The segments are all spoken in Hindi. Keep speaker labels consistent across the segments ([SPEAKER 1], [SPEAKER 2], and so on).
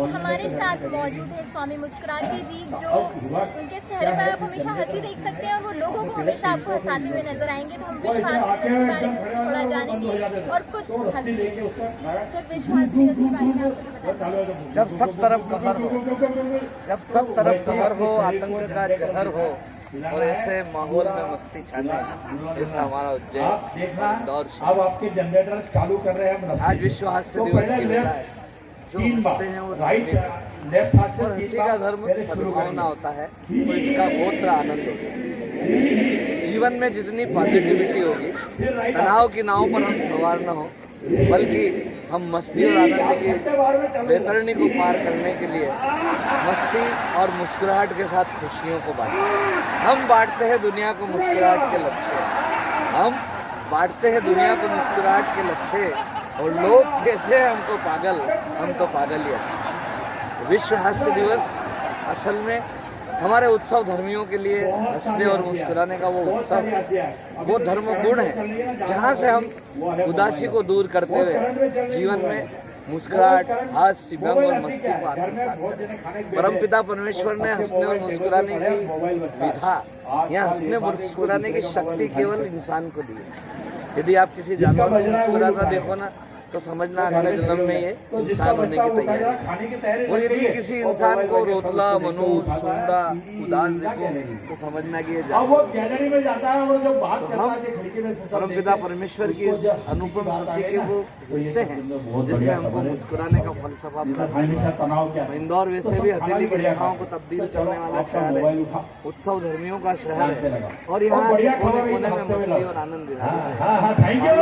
[SPEAKER 1] अब हमारे साथ मौजूद है स्वामी मुस्कुराते जी जो उनके चेहरे पर आप हमेशा हँसी देख सकते हैं और वो लोगों को हमेशा आपको हंसाते हुए नज़र आएँगे। तो हम विश्व हास्य दिवस के बारे में थोड़ा जानेंगे और कुछ हँसी सिर्फ़ विश्व हास्य दिवस के बारे में आपको
[SPEAKER 2] जब सब तरफ़ कहर हो जब सब तरफ़ कहर हो आतंक का जहर हो और ऐसे माहौल में मस्ती छाने जैसा हमारा उज्जैन शहर।
[SPEAKER 3] अब आपके जनरेटर चालू कर रहे हैं हम
[SPEAKER 2] आज विश्व हास्य
[SPEAKER 3] तो
[SPEAKER 2] दिवस की है।
[SPEAKER 3] तीन बार।
[SPEAKER 2] हैं
[SPEAKER 3] राइट लेफ़्ट हाथ से तीन
[SPEAKER 2] का धर्म सद्भावना होता है तो इसका बहुत आनंद होता है। जीवन में जितनी पॉजिटिविटी होगी तनाव की नाव पर हम सवार न हो बल्कि हम मस्ती और आनंद की बेतरणी को पार करने के लिए मस्ती और मुस्कुराहट के साथ खुशियों को बांटें हम बांटते हैं दुनिया को मुस्कुराहट के लक्ष्य। हम बांटते हैं दुनिया को मुस्कुराहट के लक्ष्य। और लोग कहते हैं, हमको पागल हम तो पागल ही अच्छे। विश्व हास्य दिवस असल में हमारे उत्सव धर्मियों के लिए हंसने और मुस्कुराने का वो उत्सव, वो धर्म गुण है, जहाँ से हम उदासी को दूर करते हुए जीवन में मुस्कुराहट, हास्य, व्यंग और मस्ती को आत्मसात परम पिता परमेश्वर ने हंसने और मुस्कुराने की विधा, या हंसने मुस्कुराने की शक्ति केवल इंसान को दी है। यदि आप किसी जानवर को मुस्कुराता देखो ना। तो समझना अगले जन्म में ये इंसान होने की तैयारी है। और यदि किसी इंसान को रोतला मनोज सुंदा उदास देखो तो समझना कि ये
[SPEAKER 3] अब
[SPEAKER 2] जानवर
[SPEAKER 3] वो गैलरी में जाता है। और जब बात करता
[SPEAKER 2] हम
[SPEAKER 3] है कि खिड़की में से सब
[SPEAKER 2] परमपिता परमेश्वर की अनुपम के वो हिस्से हैं जिसमें हमको मुस्कुराने का फलसफा है। इंदौर वैसे भी हथेली की रेखाओं को तब्दील करने वाला शहर है। उत्सव धर्मियों का शहर है। और यहाँ कोने कोने में मस्ती और आनंद है।
[SPEAKER 3] हाँ हाँ यू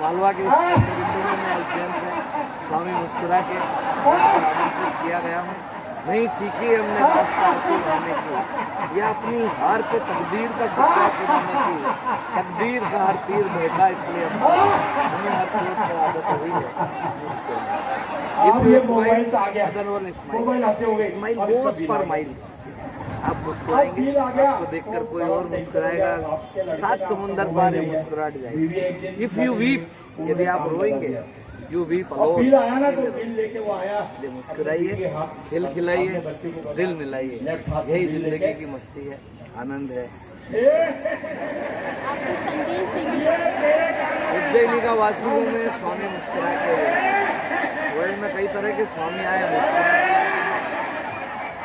[SPEAKER 2] मालवा का स्वामी मुस्कुरा के किया गया हूँ। नहीं सीखी हमने रास्ता हासिल करने की। या अपनी हार पे तकदीर का शिकवा सुनाने की। तकदीर का हर तीर भेटा इसलिए हमें हर चीज़ पर आदत हुई है।
[SPEAKER 3] अब ये मोबाइल आ गया मोबाइल आते गए।
[SPEAKER 2] स्माइल
[SPEAKER 3] अब इसका
[SPEAKER 2] गोज
[SPEAKER 3] बिल
[SPEAKER 2] पर माइल्स आप मुस्कुराएँगे आपको देखकर कोई और मुस्कुराएगा। सात समुंदर पार ये मुस्कुराहट जाएगी। इफ़ यू वीप यदि आप रोएँगे यू वीप
[SPEAKER 3] तो बिल लेके वो आया।
[SPEAKER 2] इसलिए मुस्कुराइए खिल खिलाइए दिल मिलाइए। यही ज़िंदगी की मस्ती है आनंद है। उज्जैनी का वासी हूँ मैं स्वामी मुस्कुरा के वर्ल्ड में कई तरह के स्वामी आए हैं मुस्कुरा के।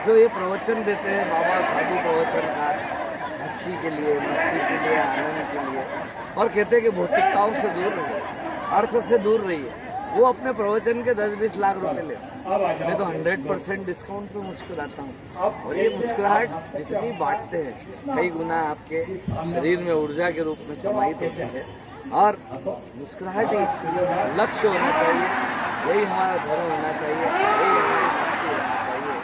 [SPEAKER 2] जो ये प्रवचन देते हैं, बाबा साधु प्रवचन का हँसी के लिए, मस्ती के लिए, आनंद के लिए, और कहते हैं कि भौतिकताओं से दूर रहिए, अर्थ से दूर रहिए। वो अपने प्रवचन के दस बीस लाख रुपए ले। मैं तो हंड्रेड परसेंट डिस्काउंट पे मुस्कुराता हूँ। और ये मुस्कुराहट जितनी बांटते हैं, कई गुना आपके शरीर में ऊर्जा के रूप में समाहित होते हैं। और मुस्कुराहट ही लक्ष्य होना चाहिए, यही हमारा धर्म होना चाहिए यही हमारी मस्ती होना चाहिए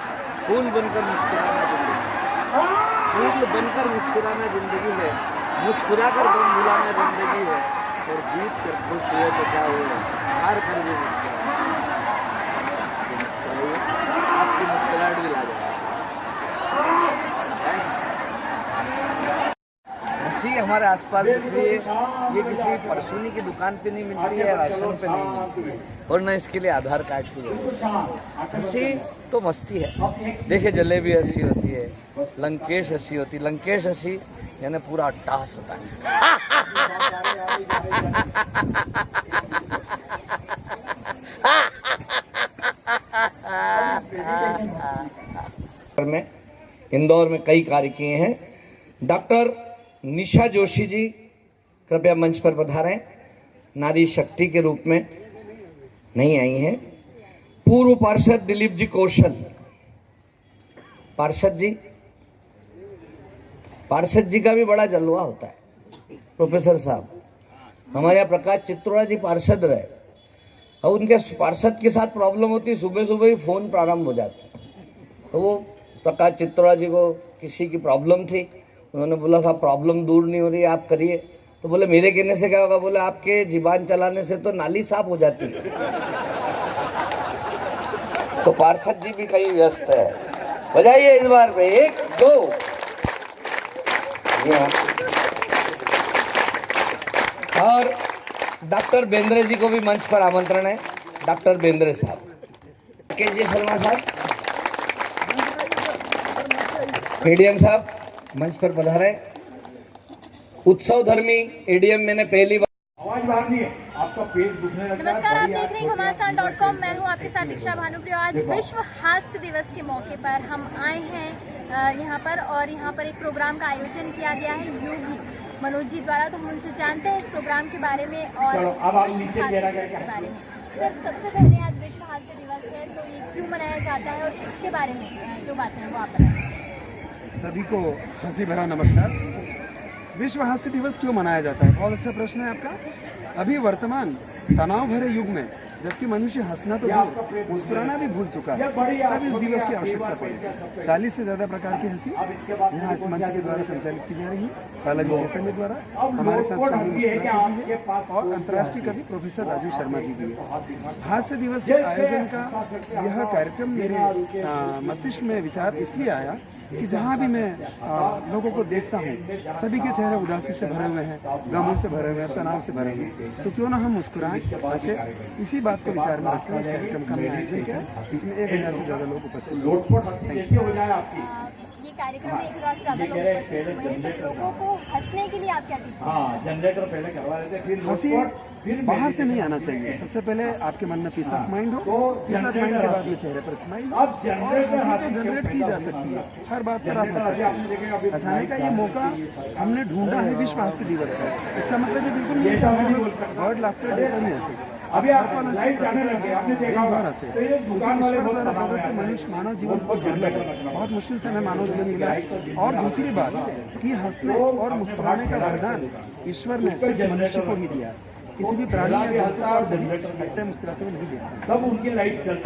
[SPEAKER 2] फूल बनकर मुस्कुराना ज़िंदगी। फूल बनकर मुस्कुराना ज़िंदगी है। मुस्कुरा कर गम भुलाना ज़िंदगी है। और जीत कर खुश हुए तो क्या हुए हार कर भी मुस्कुराए मुस्कुराइए आपकी मुस्कुराहट भी ला हँसी हमारे आसपास रही है ये किसी परचूनी की दुकान पे नहीं मिलती है, राशन पे नहीं मिलती और न इसके लिए आधार कार्ड की ज़रूरत। हँसी तो मस्ती है। देखिए, जलेबी हँसी होती है, लंकेश हँसी होती है। लंकेश हँसी यानी पूरा अट्टास होता है। में, इंदौर में कई कार्य किए हैं। डॉक्टर निशा जोशी जी, कृपया मंच पर पधारें। नारी शक्ति के रूप में नहीं आई हैं। पूर्व पार्षद दिलीप जी कौशल। पार्षद जी पार्षद जी का भी बड़ा जलवा होता है, प्रोफेसर साहब। हमारे यहाँ प्रकाश चित्रोड़ा जी पार्षद रहे। और उनके पार्षद के साथ प्रॉब्लम होती सुबह सुबह ही फ़ोन प्रारंभ हो जाता। है तो वो प्रकाश चित्रोड़ा जी को किसी की प्रॉब्लम थी उन्होंने बोला, साहब प्रॉब्लम दूर नहीं हो रही, आप करिए। तो बोले, मेरे कहने से क्या होगा? बोले, आपके जीवान चलाने से तो नाली साफ़ हो जाती है। तो पार्षद जी भी कहीं व्यस्त है। बजाइए इस बार पे, एक, दो। और डॉक्टर बेंद्रे जी को भी मंच पर आमंत्रण है, डॉक्टर बेंद्रे साहब।
[SPEAKER 4] राकेश जी शर्मा साहब। एडीएम साहब। मंच पर पधारे उत्सव धर्मी एडीएम मैंने पहली बार
[SPEAKER 3] आवाज़ बाहर नहीं है। आपका पेट दुखने लगता है।
[SPEAKER 1] नमस्कार आप देख रहे हैं घमासान डॉट कॉम। मैं हूँ आपके साथ दीक्षा भानुप्रिय। आज विश्व हास्य दिवस के मौके पर हम आए हैं यहाँ पर और यहाँ पर एक प्रोग्राम का आयोजन किया गया है योगी मनोज जी द्वारा। तो हम उनसे जानते हैं इस प्रोग्राम के बारे में और विश्व हास्य दिवस के बारे में। सर सबसे पहले आज विश्व हास्य दिवस है तो ये क्यों मनाया जाता है और इसके बारे में जो बातें हैं वो आप बताएँ।
[SPEAKER 5] सभी को हँसी भरा नमस्कार। विश्व हास्य दिवस क्यों मनाया जाता है? बहुत अच्छा प्रश्न है आपका। अभी वर्तमान तनाव भरे युग में जबकि मनुष्य हंसना तो भूल मुस्कुराना भी भूल चुका है। तब इस दिवस की आवश्यकता पड़ी। चालीस से ज़्यादा प्रकार की हँसी। यहाँ इस मंच के द्वारा संचालित की जा रही है। द्वारा हमारे साथ और अंतर्राष्ट्रीय कवि प्रोफेसर राजीव शर्मा जी भी हास्य दिवस के आयोजन का यह कार्यक्रम मेरे मस्तिष्क में विचार इसलिए आया कि जहाँ भी मैं आ, लोगों को देखता हूँ सभी के चेहरे उदासी से भरे हुए हैं गमों से भरे हुए हैं तनाव से भरे हुए हैं। तो क्यों ना हम मुस्कुराएँ? हंसे इसी बात को विचार में रखते इस कार्यक्रम का आयोजन किया इसमें एक हज़ार से ज़्यादा लोग उपस्थित
[SPEAKER 3] हो
[SPEAKER 1] ये कार्यक्रम में एक हज़ार से ज़्यादा लोग हैं, तो लोगों को हंसने के लिए आप क्या
[SPEAKER 3] हाँ? जनरेटर पहले करवा देते फिर
[SPEAKER 5] हँसी
[SPEAKER 3] लोटपोट फिर
[SPEAKER 5] बाहर से नहीं आना चाहिए। सबसे पहले आपके मन में पीस ऑफ़ माइंड हो पीस ऑफ़ माइंड के बाद में चेहरे पर स्माइल तो जनरेट की जा सकती है। हर बात पर आप हंस हंसाने का ये मौका हमने ढूंढा है विश्व हास्य दिवस पर। इसका मतलब ये बिल्कुल नहीं वर्ड लाफ्टर देकर नहीं हंसे
[SPEAKER 3] अभी आप लाइट जाने लगे आपने देखा होगा। तो ये दुकान वाले बहुत आते
[SPEAKER 5] मनुष्य मानव जीवन को दुर्लभ है। बहुत मुश्किल से हमें मानव जीवन मिला है। और दूसरी बात कि हंसने और मुस्कुराने का वरदान ईश्वर ने मनुष्य को ही दिया किसी भी प्राणी या जंतु को हँसते मुस्कुराते हुए नहीं देखा
[SPEAKER 3] तब उनकी लाइट चलती